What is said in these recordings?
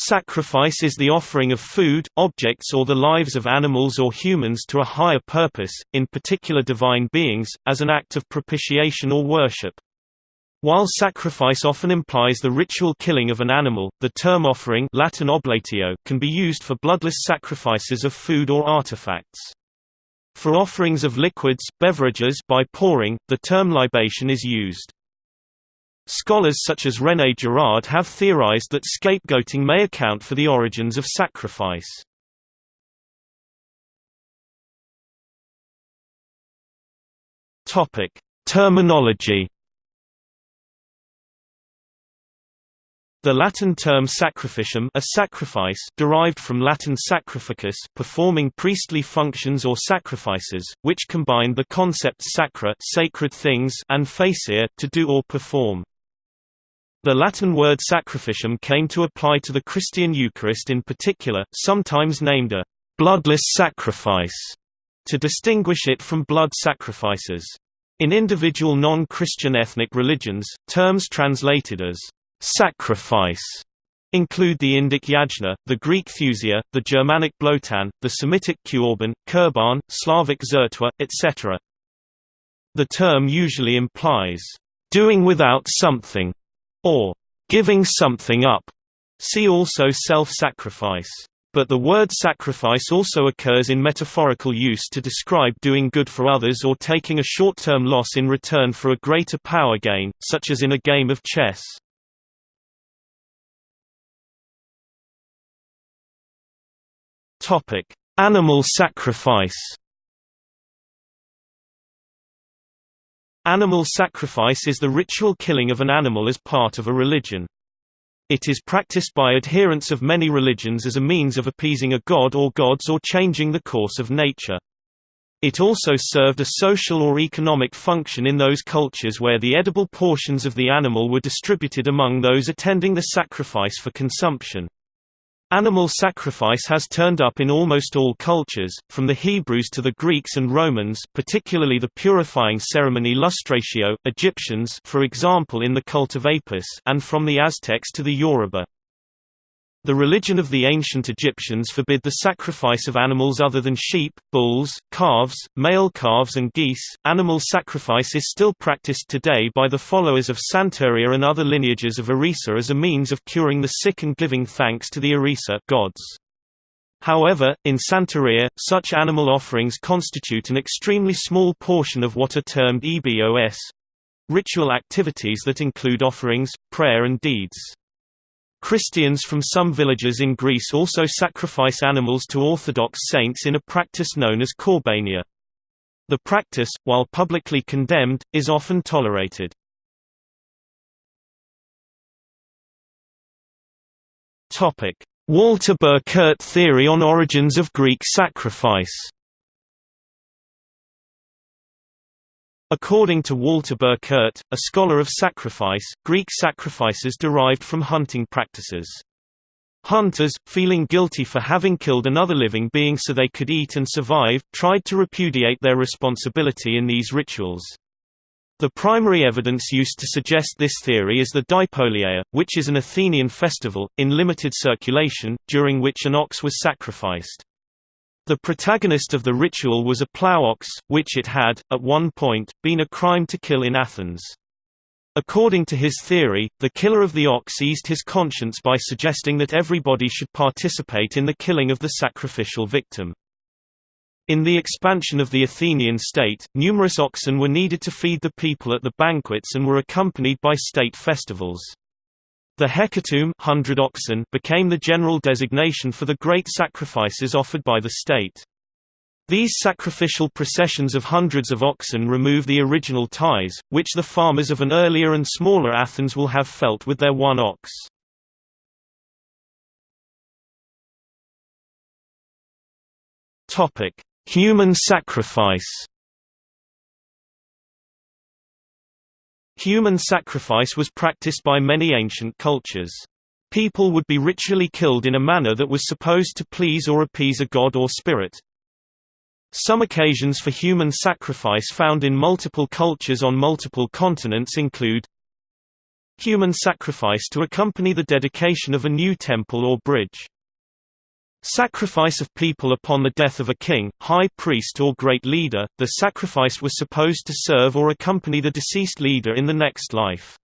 Sacrifice is the offering of food, objects or the lives of animals or humans to a higher purpose, in particular divine beings, as an act of propitiation or worship. While sacrifice often implies the ritual killing of an animal, the term offering Latin oblatio can be used for bloodless sacrifices of food or artifacts. For offerings of liquids beverages by pouring, the term libation is used. Scholars such as René Girard have theorized that scapegoating may account for the origins of sacrifice. Topic: Terminology The Latin term sacrificium a sacrifice derived from Latin sacrificus performing priestly functions or sacrifices, which combined the concepts sacra sacred things and facere to do or perform. The Latin word sacrificium came to apply to the Christian Eucharist in particular, sometimes named a bloodless sacrifice, to distinguish it from blood sacrifices. In individual non-Christian ethnic religions, terms translated as sacrifice include the Indic yajna, the Greek thusia, the Germanic blotan, the Semitic korban, kurban, Slavic zertwa, etc. The term usually implies, "...doing without something", or "...giving something up", see also self-sacrifice. But the word sacrifice also occurs in metaphorical use to describe doing good for others or taking a short-term loss in return for a greater power gain, such as in a game of chess. Animal sacrifice. Animal sacrifice is the ritual killing of an animal as part of a religion. It is practiced by adherents of many religions as a means of appeasing a god or gods or changing the course of nature. It also served a social or economic function in those cultures where the edible portions of the animal were distributed among those attending the sacrifice for consumption. Animal sacrifice has turned up in almost all cultures, from the Hebrews to the Greeks and Romans particularly the purifying ceremony lustratio, Egyptians for example in the cult of Apis and from the Aztecs to the Yoruba. The religion of the ancient Egyptians forbid the sacrifice of animals other than sheep, bulls, calves, male calves and geese. Animal sacrifice is still practiced today by the followers of Santeria and other lineages of Orisa as a means of curing the sick and giving thanks to the Orisa gods. However, in Santeria, such animal offerings constitute an extremely small portion of what are termed ebos ritual activities that include offerings, prayer and deeds. Christians from some villages in Greece also sacrifice animals to Orthodox saints in a practice known as korbania. The practice, while publicly condemned, is often tolerated. Walter Burkert theory on origins of Greek sacrifice According to Walter Burkert, a scholar of sacrifice, Greek sacrifices derived from hunting practices. Hunters, feeling guilty for having killed another living being so they could eat and survive, tried to repudiate their responsibility in these rituals. The primary evidence used to suggest this theory is the Dipolieia, which is an Athenian festival, in limited circulation, during which an ox was sacrificed. The protagonist of the ritual was a plough ox, which it had, at one point, been a crime to kill in Athens. According to his theory, the killer of the ox eased his conscience by suggesting that everybody should participate in the killing of the sacrificial victim. In the expansion of the Athenian state, numerous oxen were needed to feed the people at the banquets and were accompanied by state festivals. The hecatomb 100 oxen became the general designation for the great sacrifices offered by the state. These sacrificial processions of hundreds of oxen remove the original ties, which the farmers of an earlier and smaller Athens will have felt with their one ox. Human sacrifice Human sacrifice was practiced by many ancient cultures. People would be ritually killed in a manner that was supposed to please or appease a god or spirit. Some occasions for human sacrifice found in multiple cultures on multiple continents include human sacrifice to accompany the dedication of a new temple or bridge. Sacrifice of people upon the death of a king, high priest or great leader, the sacrifice was supposed to serve or accompany the deceased leader in the next life.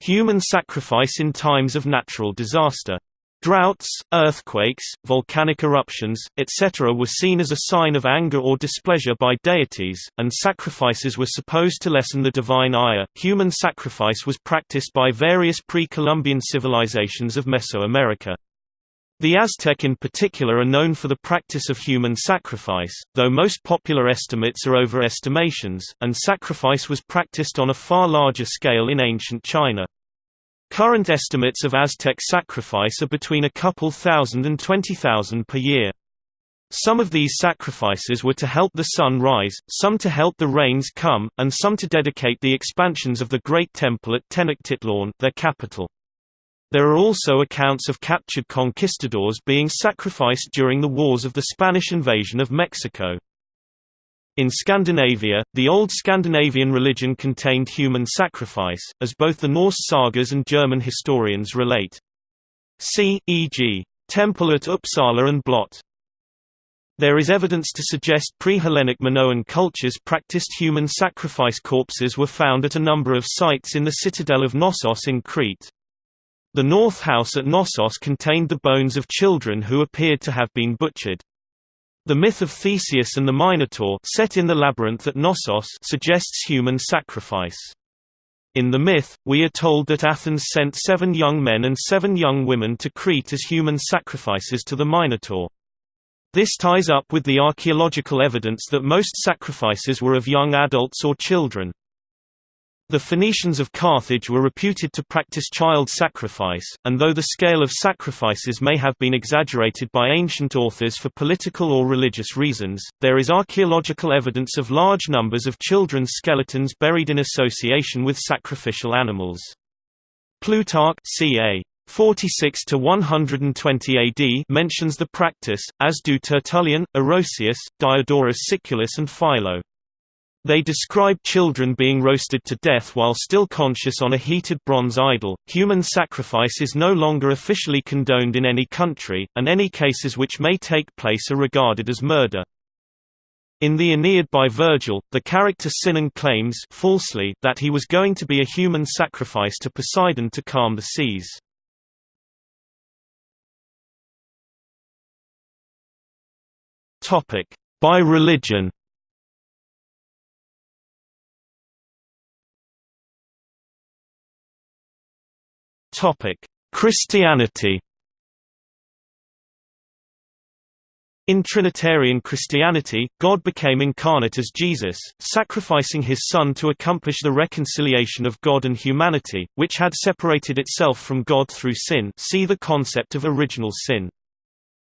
Human sacrifice in times of natural disaster. Droughts, earthquakes, volcanic eruptions, etc. were seen as a sign of anger or displeasure by deities, and sacrifices were supposed to lessen the divine ire. Human sacrifice was practiced by various pre Columbian civilizations of Mesoamerica. The Aztec in particular are known for the practice of human sacrifice, though most popular estimates are overestimations, and sacrifice was practiced on a far larger scale in ancient China. Current estimates of Aztec sacrifice are between a couple thousand and twenty thousand per year. Some of these sacrifices were to help the sun rise, some to help the rains come, and some to dedicate the expansions of the Great Temple at Tenochtitlan their capital. There are also accounts of captured conquistadors being sacrificed during the wars of the Spanish invasion of Mexico. In Scandinavia, the old Scandinavian religion contained human sacrifice, as both the Norse sagas and German historians relate. See, e.g. Temple at Uppsala and Blot. There is evidence to suggest pre-Hellenic Minoan cultures practiced human sacrifice corpses were found at a number of sites in the citadel of Knossos in Crete. The North House at Knossos contained the bones of children who appeared to have been butchered. The myth of Theseus and the Minotaur set in the labyrinth at Knossos suggests human sacrifice. In the myth, we are told that Athens sent seven young men and seven young women to Crete as human sacrifices to the Minotaur. This ties up with the archaeological evidence that most sacrifices were of young adults or children. The Phoenicians of Carthage were reputed to practice child sacrifice, and though the scale of sacrifices may have been exaggerated by ancient authors for political or religious reasons, there is archaeological evidence of large numbers of children's skeletons buried in association with sacrificial animals. Plutarch ca. 46 to 120 AD mentions the practice, as do Tertullian, Orosius, Diodorus Siculus and Philo. They describe children being roasted to death while still conscious on a heated bronze idol. Human sacrifice is no longer officially condoned in any country, and any cases which may take place are regarded as murder. In the Aeneid by Virgil, the character Sinon claims falsely that he was going to be a human sacrifice to Poseidon to calm the seas. By religion Topic: Christianity. In Trinitarian Christianity, God became incarnate as Jesus, sacrificing his Son to accomplish the reconciliation of God and humanity, which had separated itself from God through sin see the concept of original sin.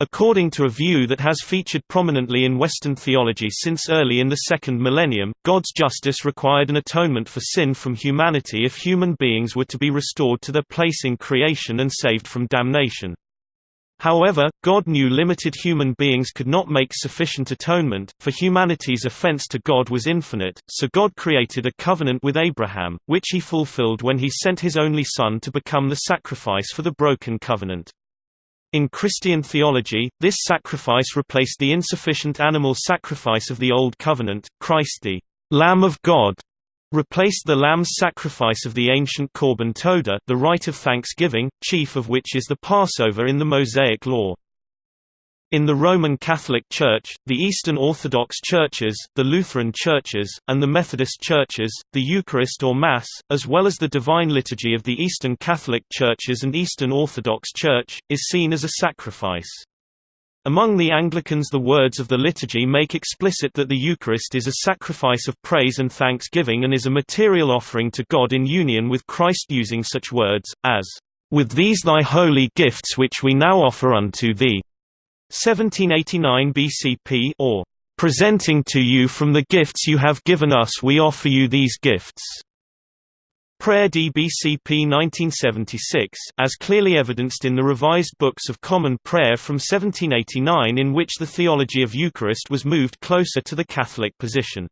According to a view that has featured prominently in Western theology since early in the second millennium, God's justice required an atonement for sin from humanity if human beings were to be restored to their place in creation and saved from damnation. However, God knew limited human beings could not make sufficient atonement, for humanity's offense to God was infinite, so God created a covenant with Abraham, which he fulfilled when he sent his only son to become the sacrifice for the broken covenant. In Christian theology, this sacrifice replaced the insufficient animal sacrifice of the Old Covenant. Christ the Lamb of God replaced the lamb's sacrifice of the ancient Korban Todah, the rite of thanksgiving, chief of which is the Passover in the Mosaic Law. In the Roman Catholic Church, the Eastern Orthodox Churches, the Lutheran Churches, and the Methodist Churches, the Eucharist or Mass, as well as the Divine Liturgy of the Eastern Catholic Churches and Eastern Orthodox Church, is seen as a sacrifice. Among the Anglicans the words of the liturgy make explicit that the Eucharist is a sacrifice of praise and thanksgiving and is a material offering to God in union with Christ using such words, as, "...with these thy holy gifts which we now offer unto thee." 1789 BCP or presenting to you from the gifts you have given us we offer you these gifts. Prayer DBCP 1976, as clearly evidenced in the Revised Books of Common Prayer from 1789 in which the theology of Eucharist was moved closer to the Catholic position.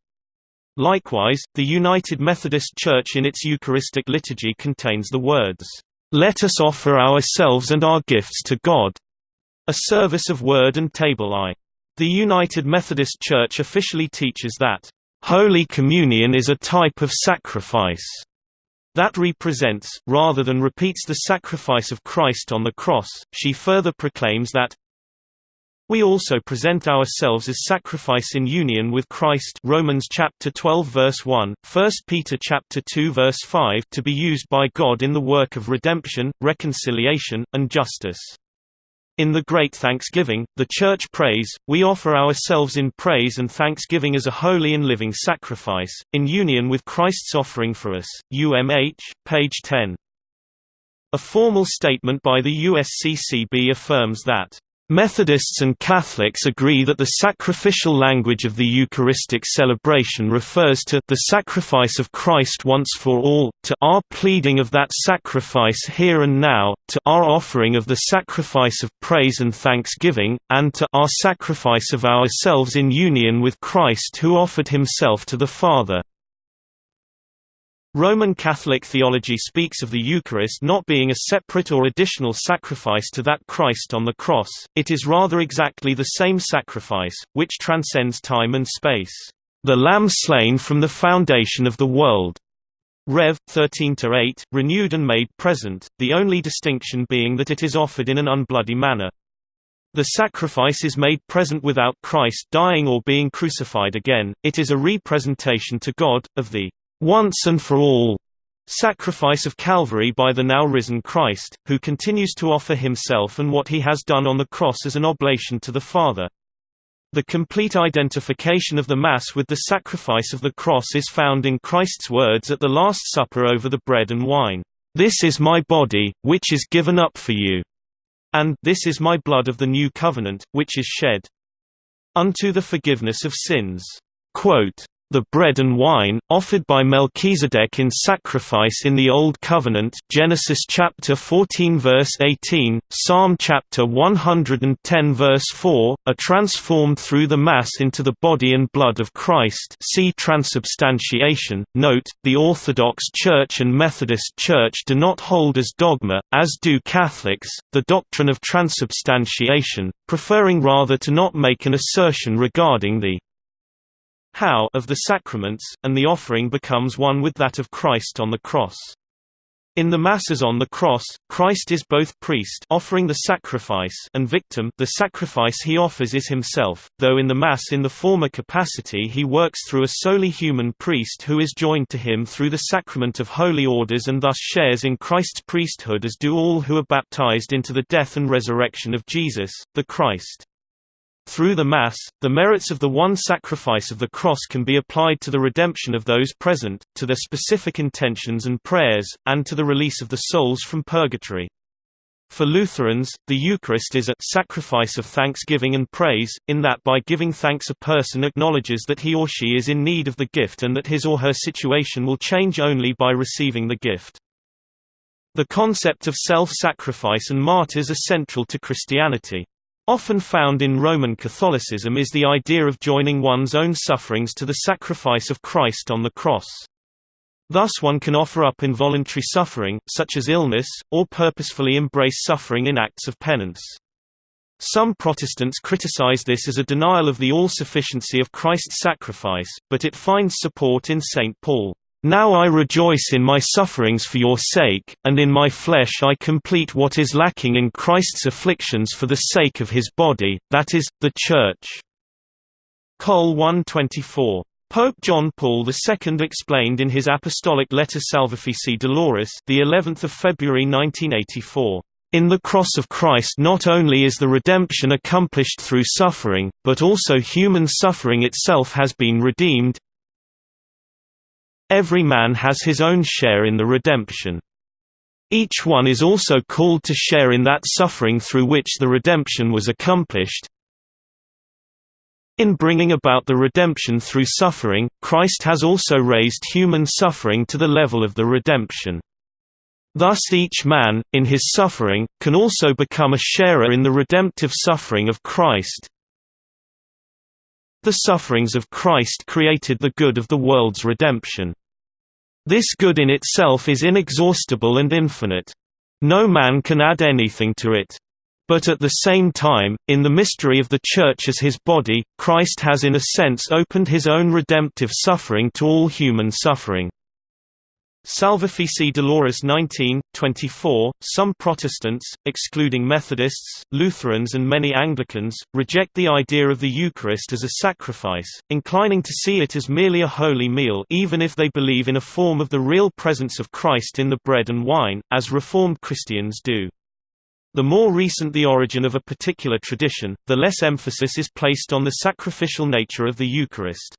Likewise, the United Methodist Church in its Eucharistic liturgy contains the words, "'Let us offer ourselves and our gifts to God' a service of word and table I. The United Methodist Church officially teaches that, "'Holy Communion is a type of sacrifice' that represents, rather than repeats the sacrifice of Christ on the cross. She further proclaims that we also present ourselves as sacrifice in union with Christ Romans chapter 12 verse 1, 1 Peter chapter 2 verse 5 to be used by God in the work of redemption, reconciliation, and justice. In the Great Thanksgiving, the Church prays, we offer ourselves in praise and thanksgiving as a holy and living sacrifice, in union with Christ's offering for us. UMH, page 10. A formal statement by the USCCB affirms that Methodists and Catholics agree that the sacrificial language of the Eucharistic celebration refers to the sacrifice of Christ once for all, to our pleading of that sacrifice here and now, to our offering of the sacrifice of praise and thanksgiving, and to our sacrifice of ourselves in union with Christ who offered himself to the Father. Roman Catholic theology speaks of the Eucharist not being a separate or additional sacrifice to that Christ on the cross, it is rather exactly the same sacrifice, which transcends time and space. The Lamb slain from the foundation of the world. Rev. 13-8, renewed and made present, the only distinction being that it is offered in an unbloody manner. The sacrifice is made present without Christ dying or being crucified again, it is a representation to God, of the once and for all sacrifice of Calvary by the now risen Christ, who continues to offer himself and what he has done on the cross as an oblation to the Father. The complete identification of the Mass with the sacrifice of the cross is found in Christ's words at the Last Supper over the bread and wine, "'This is my body, which is given up for you' and "'This is my blood of the new covenant, which is shed unto the forgiveness of sins." Quote, the bread and wine, offered by Melchizedek in sacrifice in the Old Covenant Genesis chapter 14 verse 18, Psalm chapter 110 verse 4, are transformed through the Mass into the body and blood of Christ see transubstantiation. Note, the Orthodox Church and Methodist Church do not hold as dogma, as do Catholics, the doctrine of transubstantiation, preferring rather to not make an assertion regarding the how of the sacraments, and the offering becomes one with that of Christ on the cross. In the Masses on the cross, Christ is both priest offering the sacrifice and victim the sacrifice he offers is himself, though in the Mass in the former capacity he works through a solely human priest who is joined to him through the sacrament of holy orders and thus shares in Christ's priesthood as do all who are baptized into the death and resurrection of Jesus, the Christ. Through the Mass, the merits of the one sacrifice of the cross can be applied to the redemption of those present, to their specific intentions and prayers, and to the release of the souls from purgatory. For Lutherans, the Eucharist is a sacrifice of thanksgiving and praise, in that by giving thanks a person acknowledges that he or she is in need of the gift and that his or her situation will change only by receiving the gift. The concept of self-sacrifice and martyrs are central to Christianity. Often found in Roman Catholicism is the idea of joining one's own sufferings to the sacrifice of Christ on the cross. Thus one can offer up involuntary suffering, such as illness, or purposefully embrace suffering in acts of penance. Some Protestants criticize this as a denial of the all-sufficiency of Christ's sacrifice, but it finds support in St. Paul. Now I rejoice in my sufferings for your sake, and in my flesh I complete what is lacking in Christ's afflictions for the sake of his body, that is, the Church. Col 124. Pope John Paul II explained in his apostolic letter Salvifici Doloris, the 11th of February 1984. In the cross of Christ not only is the redemption accomplished through suffering, but also human suffering itself has been redeemed, Every man has his own share in the redemption. Each one is also called to share in that suffering through which the redemption was accomplished. In bringing about the redemption through suffering, Christ has also raised human suffering to the level of the redemption. Thus each man, in his suffering, can also become a sharer in the redemptive suffering of Christ. The sufferings of Christ created the good of the world's redemption. This good in itself is inexhaustible and infinite. No man can add anything to it. But at the same time, in the mystery of the Church as his body, Christ has in a sense opened his own redemptive suffering to all human suffering. Salvifici Doloris 19, 24, some Protestants, excluding Methodists, Lutherans and many Anglicans, reject the idea of the Eucharist as a sacrifice, inclining to see it as merely a holy meal even if they believe in a form of the real presence of Christ in the bread and wine, as Reformed Christians do. The more recent the origin of a particular tradition, the less emphasis is placed on the sacrificial nature of the Eucharist.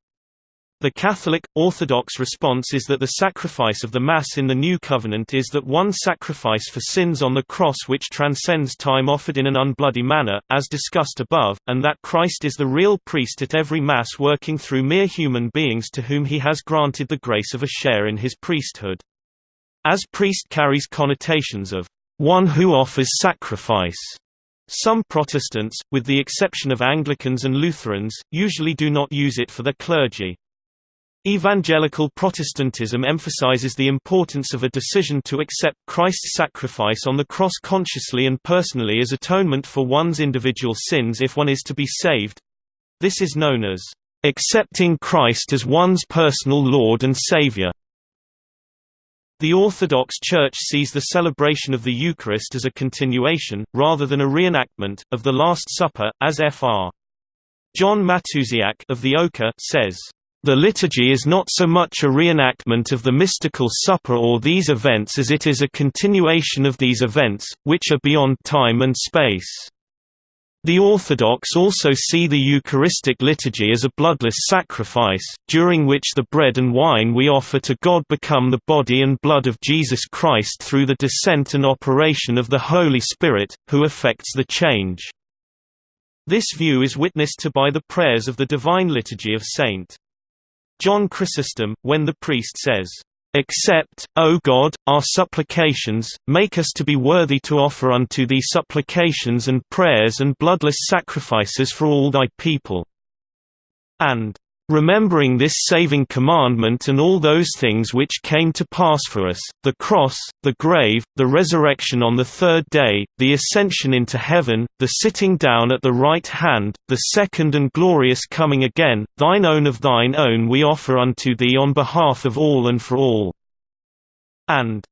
The Catholic, Orthodox response is that the sacrifice of the Mass in the New Covenant is that one sacrifice for sins on the cross which transcends time offered in an unbloody manner, as discussed above, and that Christ is the real priest at every Mass working through mere human beings to whom he has granted the grace of a share in his priesthood. As priest carries connotations of one who offers sacrifice. Some Protestants, with the exception of Anglicans and Lutherans, usually do not use it for their clergy. Evangelical Protestantism emphasizes the importance of a decision to accept Christ's sacrifice on the cross consciously and personally as atonement for one's individual sins if one is to be saved. This is known as accepting Christ as one's personal Lord and Savior. The Orthodox Church sees the celebration of the Eucharist as a continuation, rather than a reenactment, of the Last Supper, as Fr. John Matusiak of the Oka says, "...the liturgy is not so much a reenactment of the mystical supper or these events as it is a continuation of these events, which are beyond time and space." The Orthodox also see the Eucharistic liturgy as a bloodless sacrifice, during which the bread and wine we offer to God become the body and blood of Jesus Christ through the descent and operation of the Holy Spirit, who effects the change. This view is witnessed to by the prayers of the Divine Liturgy of St. John Chrysostom, when the priest says, Accept, O God, our supplications, make us to be worthy to offer unto thee supplications and prayers and bloodless sacrifices for all thy people. And Remembering this saving commandment and all those things which came to pass for us, the cross, the grave, the resurrection on the third day, the ascension into heaven, the sitting down at the right hand, the second and glorious coming again, thine own of thine own we offer unto thee on behalf of all and for all. And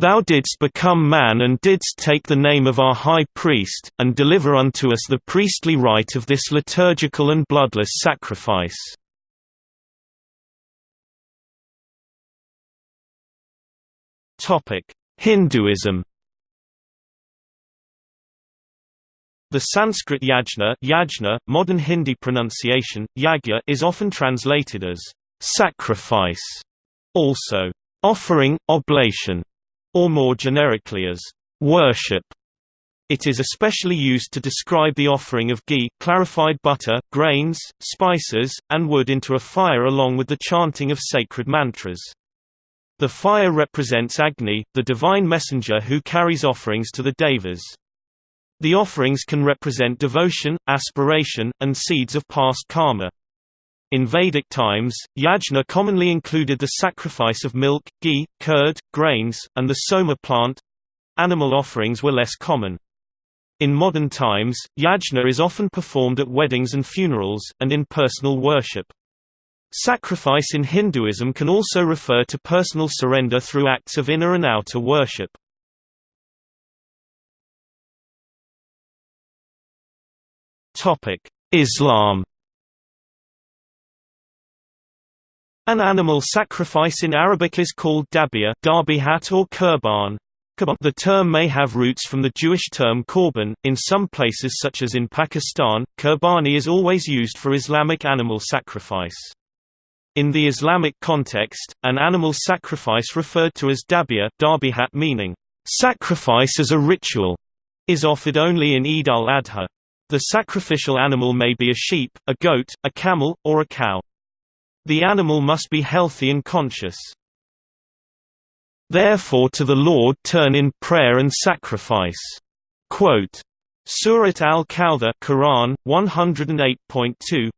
Thou didst become man and didst take the name of our high priest, and deliver unto us the priestly rite of this liturgical and bloodless sacrifice. Hinduism The Sanskrit yajna, yajna modern Hindi pronunciation, yagya is often translated as sacrifice, also offering, oblation, or more generically as worship. It is especially used to describe the offering of ghee clarified butter, grains, spices, and wood into a fire along with the chanting of sacred mantras. The fire represents Agni, the divine messenger who carries offerings to the devas. The offerings can represent devotion, aspiration, and seeds of past karma. In Vedic times, yajna commonly included the sacrifice of milk, ghee, curd, grains, and the soma plant. Animal offerings were less common. In modern times, yajna is often performed at weddings and funerals, and in personal worship. Sacrifice in Hinduism can also refer to personal surrender through acts of inner and outer worship. Islam An animal sacrifice in Arabic is called dabia darbihat or kurban. The term may have roots from the Jewish term korban. In some places such as in Pakistan, kurbani is always used for Islamic animal sacrifice. In the Islamic context, an animal sacrifice referred to as dabia darbihat meaning, sacrifice as a ritual, is offered only in Eid al-Adha. The sacrificial animal may be a sheep, a goat, a camel, or a cow. The animal must be healthy and conscious. Therefore to the Lord turn in prayer and sacrifice. Quote, Surat al-Kawthar Quran 108.2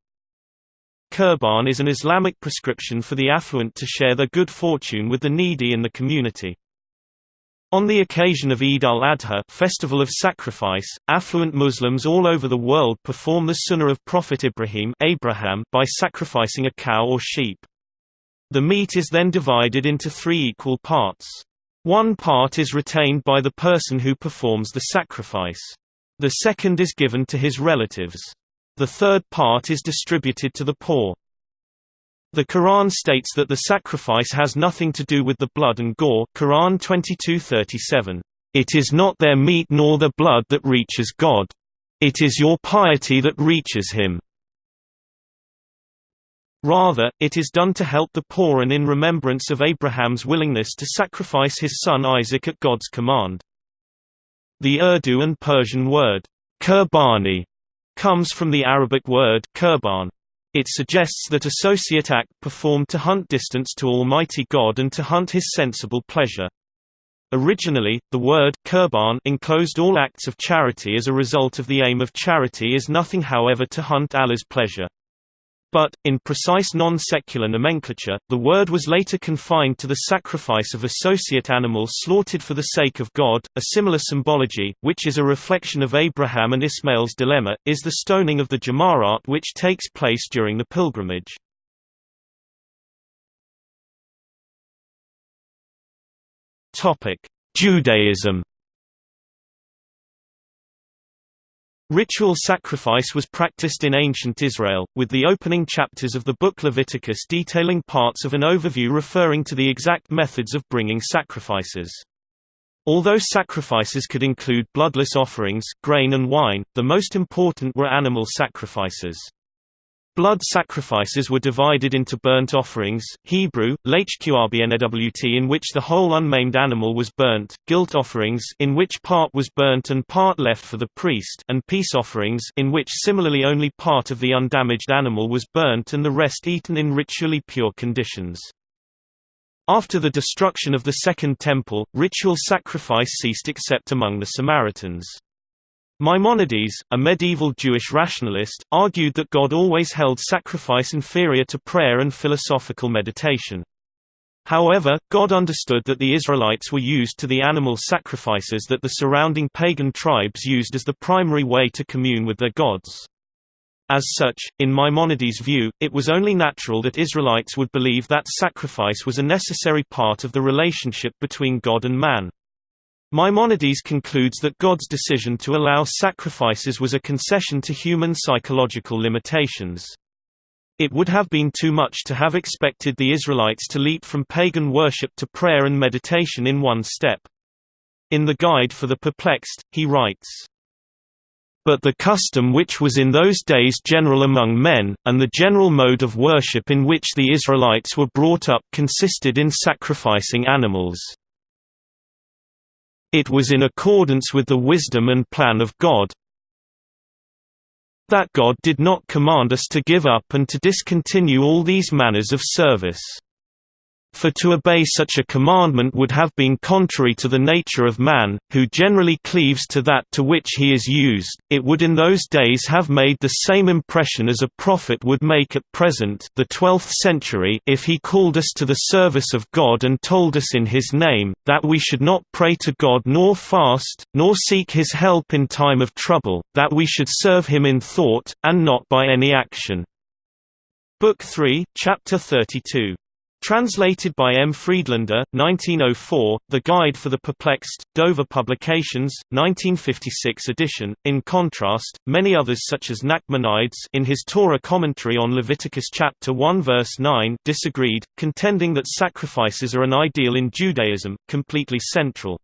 Qurban is an Islamic prescription for the affluent to share their good fortune with the needy in the community. On the occasion of Eid al-Adha festival of sacrifice, affluent Muslims all over the world perform the sunnah of Prophet Ibrahim Abraham by sacrificing a cow or sheep. The meat is then divided into three equal parts. One part is retained by the person who performs the sacrifice. The second is given to his relatives. The third part is distributed to the poor. The Quran states that the sacrifice has nothing to do with the blood and gore Quran 22:37. It is not their meat nor their blood that reaches God. It is your piety that reaches him. Rather, it is done to help the poor and in remembrance of Abraham's willingness to sacrifice his son Isaac at God's command. The Urdu and Persian word, kurbani, comes from the Arabic word kurban. It suggests that associate act performed to hunt distance to Almighty God and to hunt His sensible pleasure. Originally, the word kurban enclosed all acts of charity as a result of the aim of charity is nothing however to hunt Allah's pleasure. But, in precise non-secular nomenclature, the word was later confined to the sacrifice of associate animals slaughtered for the sake of God. A similar symbology, which is a reflection of Abraham and Ismail's dilemma, is the stoning of the Jamarat which takes place during the pilgrimage. Judaism Ritual sacrifice was practiced in ancient Israel, with the opening chapters of the book Leviticus detailing parts of an overview referring to the exact methods of bringing sacrifices. Although sacrifices could include bloodless offerings, grain and wine, the most important were animal sacrifices. Blood sacrifices were divided into burnt offerings Hebrew, lechqrbnwt in which the whole unmaimed animal was burnt, guilt offerings in which part was burnt and part left for the priest and peace offerings in which similarly only part of the undamaged animal was burnt and the rest eaten in ritually pure conditions. After the destruction of the Second Temple, ritual sacrifice ceased except among the Samaritans. Maimonides, a medieval Jewish rationalist, argued that God always held sacrifice inferior to prayer and philosophical meditation. However, God understood that the Israelites were used to the animal sacrifices that the surrounding pagan tribes used as the primary way to commune with their gods. As such, in Maimonides' view, it was only natural that Israelites would believe that sacrifice was a necessary part of the relationship between God and man. Maimonides concludes that God's decision to allow sacrifices was a concession to human psychological limitations. It would have been too much to have expected the Israelites to leap from pagan worship to prayer and meditation in one step. In the Guide for the Perplexed, he writes, but the custom which was in those days general among men, and the general mode of worship in which the Israelites were brought up consisted in sacrificing animals. It was in accordance with the wisdom and plan of God that God did not command us to give up and to discontinue all these manners of service. For to obey such a commandment would have been contrary to the nature of man, who generally cleaves to that to which he is used. It would in those days have made the same impression as a prophet would make at present, the 12th century, if he called us to the service of God and told us in his name that we should not pray to God nor fast, nor seek his help in time of trouble, that we should serve him in thought and not by any action. Book 3, chapter 32 Translated by M. Friedlander, 1904, The Guide for the Perplexed, Dover Publications, 1956 edition. In contrast, many others such as Nachmanides in his Torah commentary on Leviticus chapter 1 verse 9 disagreed, contending that sacrifices are an ideal in Judaism, completely central.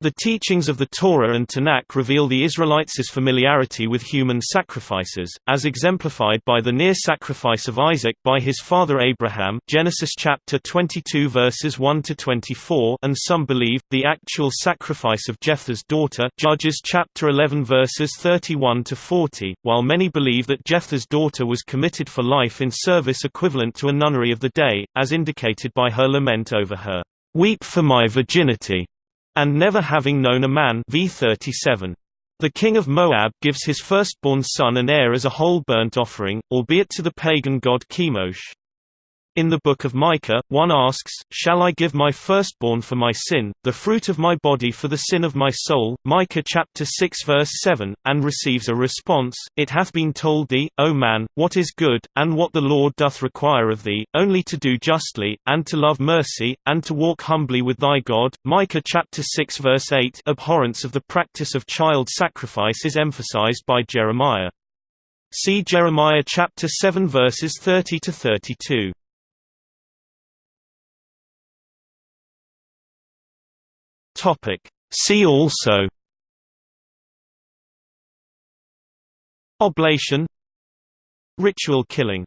The teachings of the Torah and Tanakh reveal the Israelites' familiarity with human sacrifices, as exemplified by the near sacrifice of Isaac by his father Abraham Genesis chapter 22 verses 1 to 24, and some believe the actual sacrifice of Jephthah's daughter Judges chapter 11 verses 31 to 40, while many believe that Jephthah's daughter was committed for life in service equivalent to a nunnery of the day, as indicated by her lament over her "Weep for my virginity." And Never Having Known a Man v 37. The king of Moab gives his firstborn son and heir as a whole burnt offering, albeit to the pagan god Chemosh. In the Book of Micah, one asks, Shall I give my firstborn for my sin, the fruit of my body for the sin of my soul? Micah chapter 6 verse 7, and receives a response, It hath been told thee, O man, what is good, and what the Lord doth require of thee, only to do justly, and to love mercy, and to walk humbly with thy God. Micah chapter 6 verse 8 Abhorrence of the practice of child sacrifice is emphasized by Jeremiah. See Jeremiah chapter 7 verses 30 to 32. Topic. See also. Oblation. Ritual killing